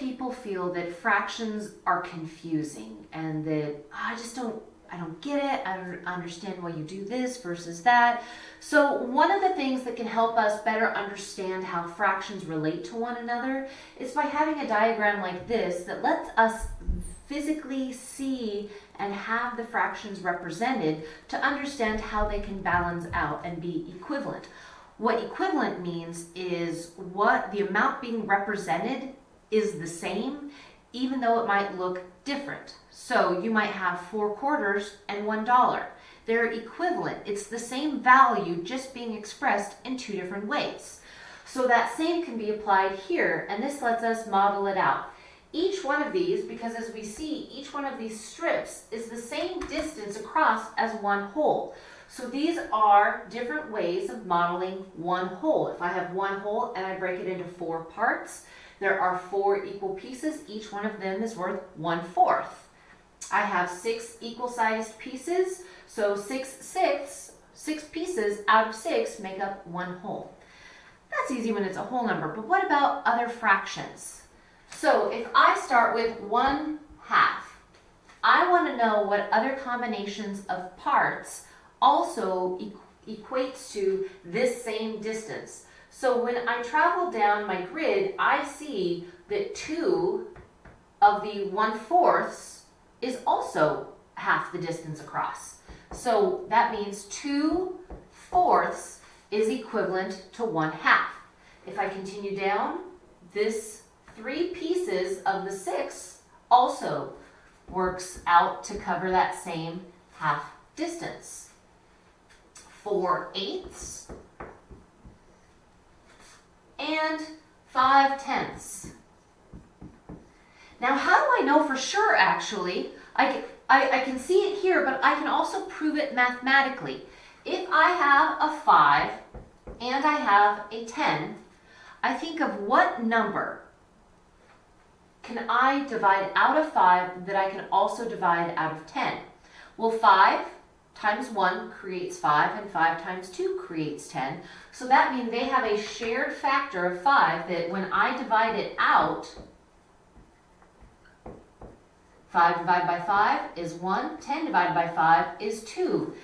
people feel that fractions are confusing and that "Oh, I just don't I don't get it. I don't understand why you do this versus that. So one of the things that can help us better understand how fractions relate to one another is by having a diagram like this that lets us physically see and have the fractions represented to understand how they can balance out and be equivalent. What equivalent means is what the amount being represented is the same, even though it might look different. So you might have four quarters and one dollar. They're equivalent. It's the same value just being expressed in two different ways. So that same can be applied here, and this lets us model it out. Each one of these, because as we see, each one of these strips is the same distance across as one whole. So these are different ways of modeling one whole. If I have one whole and I break it into four parts, there are four equal pieces. Each one of them is worth one fourth. I have six equal sized pieces, so six sixths, six pieces out of six make up one whole. That's easy when it's a whole number, but what about other fractions? So if I start with one half, I want to know what other combinations of parts also equates to this same distance. So when I travel down my grid, I see that 2 of the 1 fourths is also half the distance across. So that means 2 fourths is equivalent to 1 half. If I continue down, this 3 pieces of the 6 also works out to cover that same half distance. 4 eighths, and 5 tenths. Now, how do I know for sure, actually? I, I, I can see it here, but I can also prove it mathematically. If I have a 5 and I have a 10, I think of what number can I divide out of 5 that I can also divide out of 10? Well, 5 times 1 creates 5 and 5 times 2 creates 10. So that means they have a shared factor of 5 that when I divide it out, 5 divided by 5 is 1, 10 divided by 5 is 2.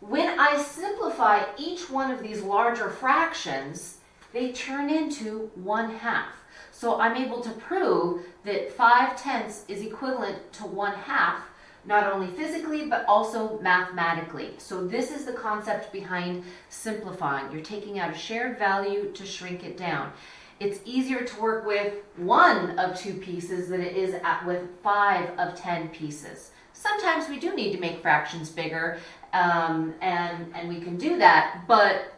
When I simplify each one of these larger fractions, they turn into 1 half. So I'm able to prove that 5 tenths is equivalent to 1 half not only physically, but also mathematically. So this is the concept behind simplifying. You're taking out a shared value to shrink it down. It's easier to work with one of two pieces than it is with five of 10 pieces. Sometimes we do need to make fractions bigger, um, and, and we can do that, but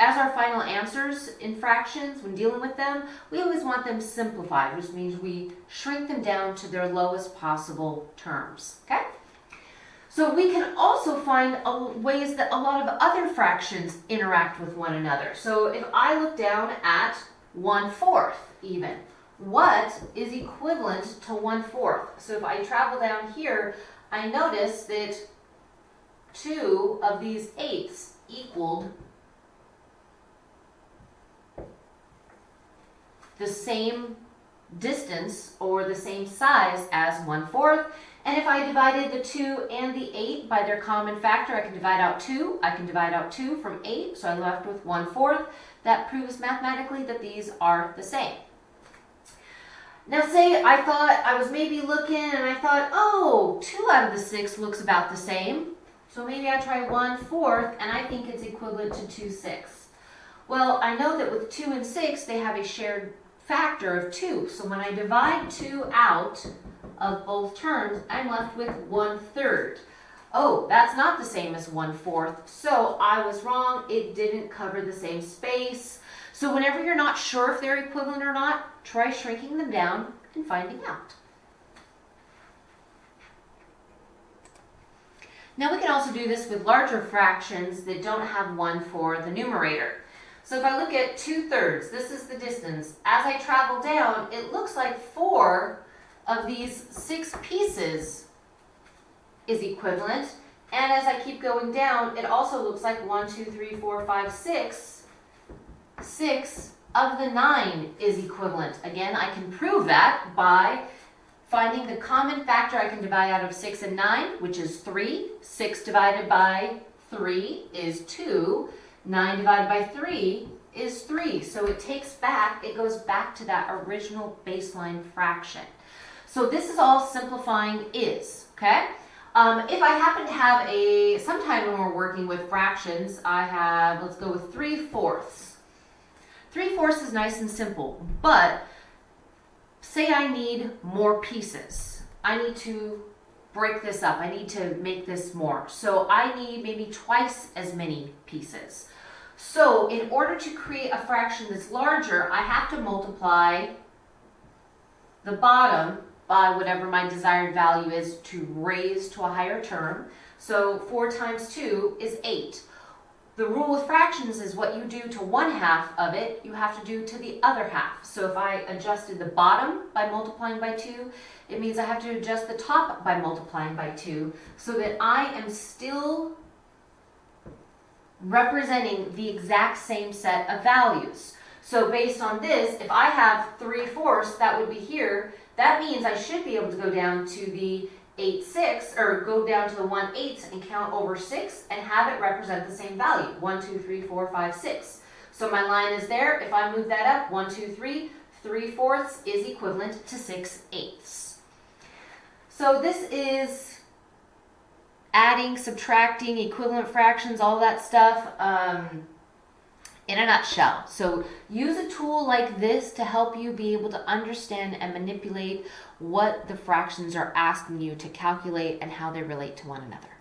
as our final answers in fractions, when dealing with them, we always want them simplified, which means we shrink them down to their lowest possible terms, okay? So we can also find uh, ways that a lot of other fractions interact with one another. So if I look down at 1 fourth even, what is equivalent to 1 fourth? So if I travel down here, I notice that two of these eighths equaled the same distance or the same size as 1 fourth. And if I divided the 2 and the 8 by their common factor, I can divide out 2. I can divide out 2 from 8, so I'm left with 1 fourth. That proves mathematically that these are the same. Now say I thought, I was maybe looking and I thought, oh, 2 out of the 6 looks about the same. So maybe I try 1 fourth and I think it's equivalent to 2 sixths. Well, I know that with 2 and 6, they have a shared factor of 2. So when I divide 2 out of both terms, I'm left with 1 third. Oh, that's not the same as 1 fourth. So I was wrong. It didn't cover the same space. So whenever you're not sure if they're equivalent or not, try shrinking them down and finding out. Now we can also do this with larger fractions that don't have 1 for the numerator. So if I look at 2 thirds, this is the distance. As I travel down, it looks like 4 of these 6 pieces is equivalent. And as I keep going down, it also looks like 1, 2, 3, 4, 5, 6. 6 of the 9 is equivalent. Again, I can prove that by finding the common factor I can divide out of 6 and 9, which is 3. 6 divided by 3 is 2. 9 divided by 3 is 3. So it takes back, it goes back to that original baseline fraction. So this is all simplifying is, okay? Um, if I happen to have a, sometime when we're working with fractions, I have, let's go with 3 fourths. 3 fourths is nice and simple, but say I need more pieces. I need to break this up. I need to make this more. So I need maybe twice as many pieces. So in order to create a fraction that's larger, I have to multiply the bottom by whatever my desired value is to raise to a higher term. So 4 times 2 is 8. The rule with fractions is what you do to one half of it, you have to do to the other half. So if I adjusted the bottom by multiplying by 2, it means I have to adjust the top by multiplying by 2 so that I am still representing the exact same set of values. So based on this, if I have 3 fourths, that would be here, that means I should be able to go down to the 8 6 or go down to the 1 8 and count over 6 and have it represent the same value 1 2 3 4 5 6 so my line is there. If I move that up 1 2 3 3 fourths is equivalent to 6 eighths. So this is adding subtracting equivalent fractions all that stuff. Um, in a nutshell. So use a tool like this to help you be able to understand and manipulate what the fractions are asking you to calculate and how they relate to one another.